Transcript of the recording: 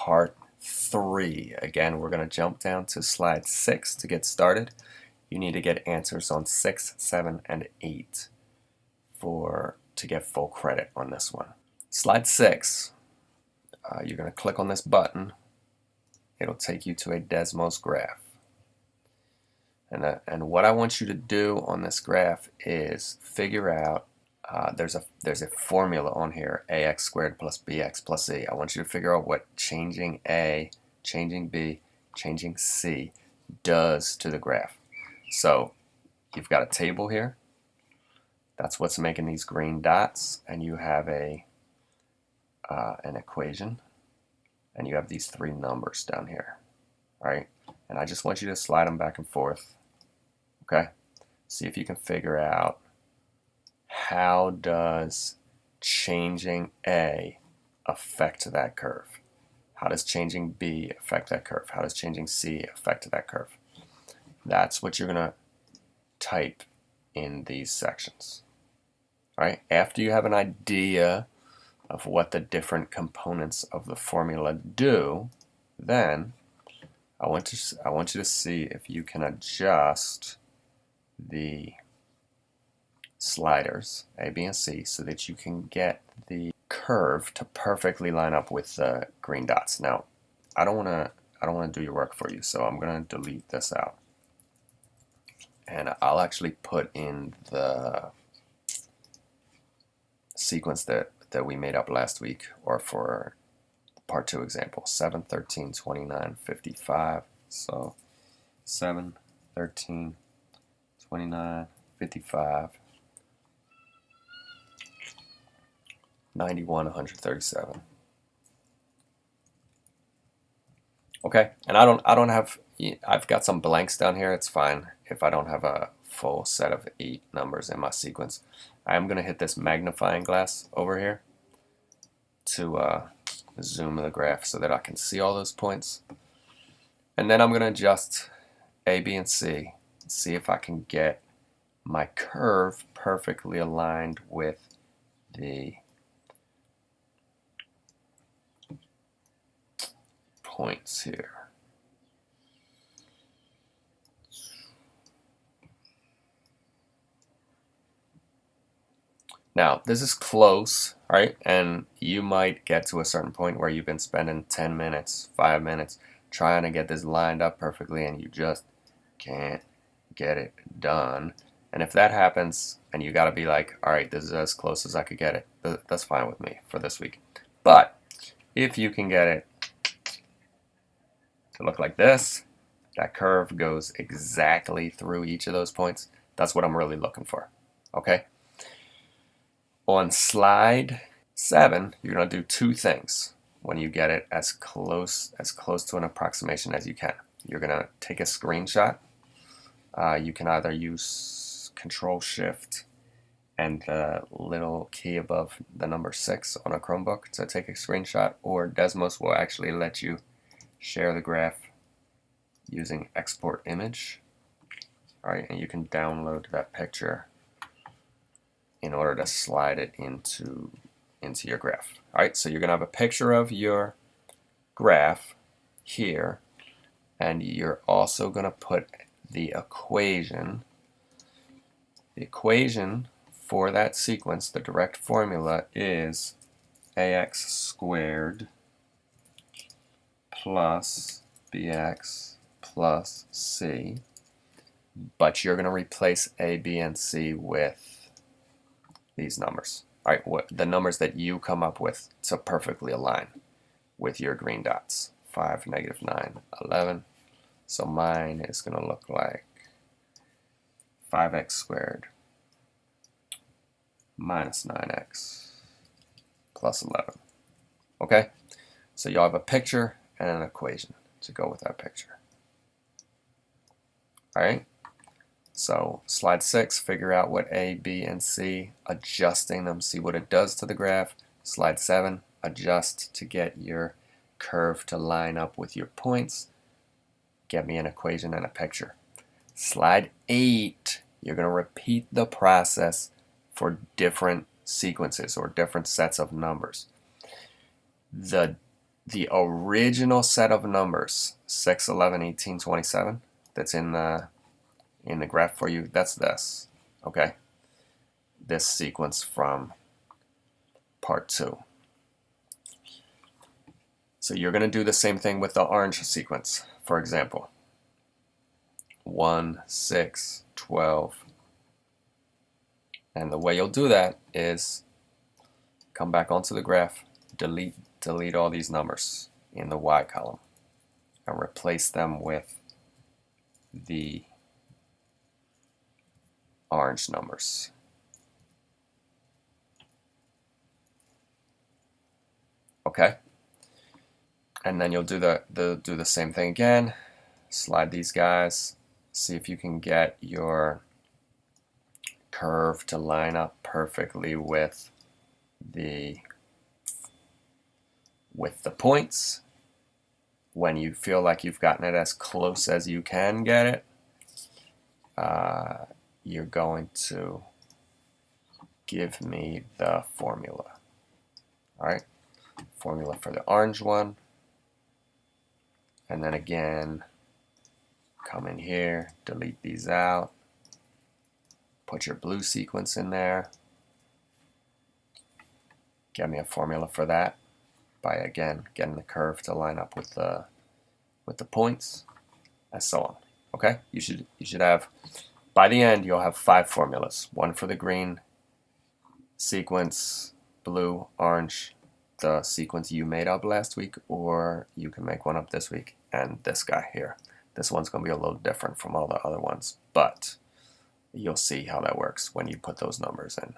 part three. Again, we're going to jump down to slide six to get started. You need to get answers on six, seven, and eight for to get full credit on this one. Slide six, uh, you're going to click on this button. It'll take you to a Desmos graph. And, uh, and what I want you to do on this graph is figure out uh, there's a there's a formula on here ax squared plus bx plus c. I want you to figure out what changing a, changing b, changing c does to the graph. So you've got a table here. That's what's making these green dots, and you have a uh, an equation, and you have these three numbers down here, right? And I just want you to slide them back and forth, okay? See if you can figure out how does changing A affect that curve? How does changing B affect that curve? How does changing C affect that curve? That's what you're going to type in these sections. All right. After you have an idea of what the different components of the formula do, then I want to I want you to see if you can adjust the sliders, A, B, and C, so that you can get the curve to perfectly line up with the green dots. Now, I don't want to I don't want to do your work for you, so I'm going to delete this out. And I'll actually put in the sequence that, that we made up last week, or for part 2 example, 7, 13, 29, 55. So 7, 13, 29, 55, 91, 137. Okay, and I don't I don't have I've got some blanks down here. It's fine if I don't have a full set of eight numbers in my sequence. I'm gonna hit this magnifying glass over here to uh, zoom the graph so that I can see all those points. And then I'm gonna adjust A, B, and C. See if I can get my curve perfectly aligned with the points here. Now, this is close, right? And you might get to a certain point where you've been spending 10 minutes, 5 minutes trying to get this lined up perfectly and you just can't get it done. And if that happens and you got to be like, all right, this is as close as I could get it, that's fine with me for this week. But if you can get it to look like this. That curve goes exactly through each of those points. That's what I'm really looking for. Okay? On slide seven, you're going to do two things when you get it as close as close to an approximation as you can. You're going to take a screenshot. Uh, you can either use Control Shift and the little key above the number six on a Chromebook to take a screenshot, or Desmos will actually let you share the graph using export image. Alright, and you can download that picture in order to slide it into into your graph. Alright, so you're going to have a picture of your graph here, and you're also going to put the equation. The equation for that sequence, the direct formula, is ax squared plus bx plus c, but you're going to replace a, b, and c with these numbers. All right, what, the numbers that you come up with to perfectly align with your green dots. 5, negative 9, 11. So mine is going to look like 5x squared minus 9x plus 11. Okay? So you'll have a picture and an equation to go with that picture. Alright, so slide 6, figure out what A, B, and C, adjusting them, see what it does to the graph. Slide 7, adjust to get your curve to line up with your points. Get me an equation and a picture. Slide 8, you're going to repeat the process for different sequences or different sets of numbers. The the original set of numbers 6 11 18 27 that's in the in the graph for you that's this okay? This sequence from part 2 so you're going to do the same thing with the orange sequence for example. 1 6 12 and the way you'll do that is come back onto the graph delete delete all these numbers in the Y column and replace them with the orange numbers. Okay? And then you'll do the, the do the same thing again. Slide these guys. See if you can get your curve to line up perfectly with the with the points. When you feel like you've gotten it as close as you can get it, uh, you're going to give me the formula. All right, formula for the orange one. And then again, come in here, delete these out, put your blue sequence in there, get me a formula for that by again getting the curve to line up with the with the points and so on. Okay? You should you should have by the end you'll have five formulas. One for the green sequence blue orange the sequence you made up last week or you can make one up this week and this guy here. This one's going to be a little different from all the other ones but you'll see how that works when you put those numbers in